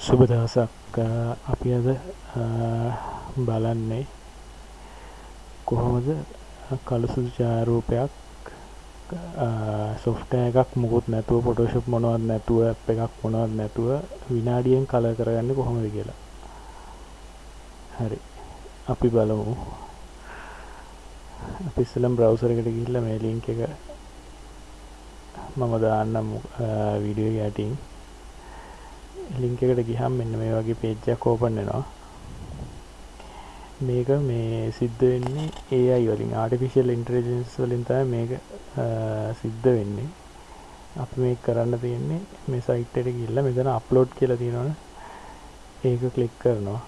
සුබ දවසක් අපි අද බලන්නේ කොහොමද කළුසුදු ඡායාරූපයක් සොෆ්ට්වෙයාර් එකක් මුකුත් නැතුව ෆොටෝෂොප් මොනවත් නැතුව ඇප් එකක් මොනවත් නැතුව විනාඩියෙන් කලර් කරගන්නේ කොහොමද කියලා. හරි. අපි බලමු. අපි ඉස්සෙල්ලම බ්‍රවුසර් එකට ගිහිල්ලා මේ ලින්ක් එක මම දාන්නම් වීඩියෝ එක යටින්. ලින්ක් එකට ගිහම මෙන්න මේ වගේ පේජ් එකක් ඕපන් වෙනවා. මේක මේ සිද්ධ වෙන්නේ AI වලින් ආටිෆිෂියල් ඉන්ටෙලිජන්ස් වලින් තමයි මේක සිද්ධ වෙන්නේ. අපි මේක කරන්න තියෙන්නේ මේ සයිට් එකට ගිහිල්ලා මෙතන අප්ලෝඩ් කියලා තියෙනවනේ. ඒක ක්ලික් කරනවා.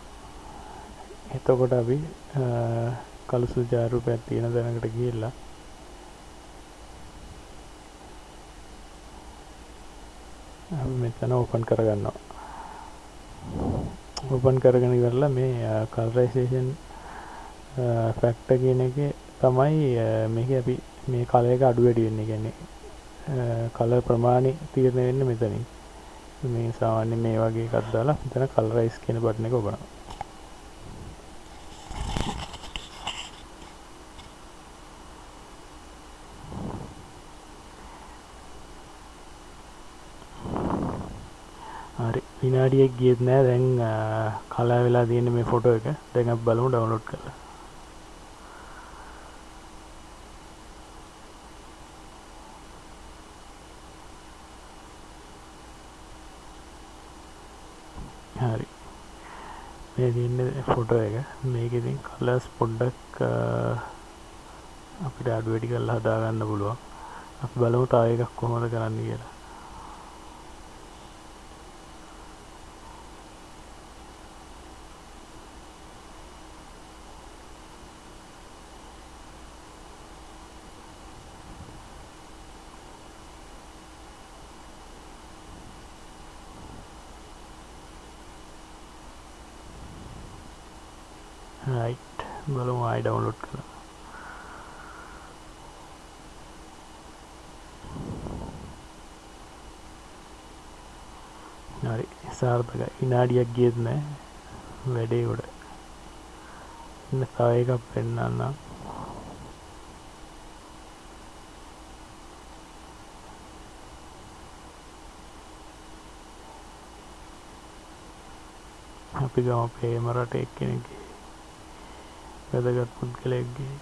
එතකොට අපි කළුසු ජාරූපයක් තියෙන දැනකට ගිහිල්ලා අපි මෙතන ඕපන් කරගන්නවා. ඕපන් කරගෙන ඉවරලා මේ කලරයිසේෂන් ෆැක්ටර් කියන එකේ තමයි මේක අපි මේ කලර් එක අඩු වැඩි වෙන්නේ කියන්නේ කලර් ප්‍රමාණය තීරණය වෙන්නේ මෙතනින්. මේ සාමාන්‍ය මේ වගේ එකක් දාලා මෙතන කලරයිස් කියන බටන් එක ඔබනවා. හරි විනාඩියක් ගියත් නෑ. දැන් කලා වෙලා තියෙන මේ ෆොටෝ එක. දැන් අපි බලමු ඩවුන්ලෝඩ් කරලා. හරි. මේ තියෙන්නේ ෆොටෝ එක. මේක ඉතින් කලර්ස් පොඩ්ඩක් අපිට අඩු වැඩි කරලා හදාගන්න පුළුවන්. අපි බලමු තව එකක් කොහොමද කරන්න කියලා. රයිට් බලමු ආයි ඩවුන්ලෝඩ් කරලා. හරි සාර්ථකයි. විනාඩියක් ගියත් නෑ. වැඩේ උඩ. ඉන්න තව එකක් පෙන්වන්නම් අපි ගම පේම රට එක්කෙනෙක්ගේ. වැදගත් පුද්ගලයෙක්ගේ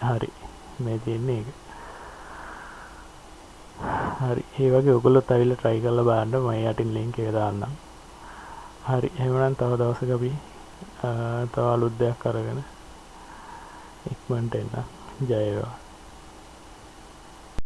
හරි මේ තියෙන්නේ එක හරි. ඒ වගේ ඔගොල්ලොත් ඇවිල්ලා try කරලා බලන්න මම යටින් link එක දාන්නම්. හරි. එහෙනම් තව දවසක අපි තව අලුත් දෙයක් අරගෙන ඉක්මනට එන්න. ජය වේවා.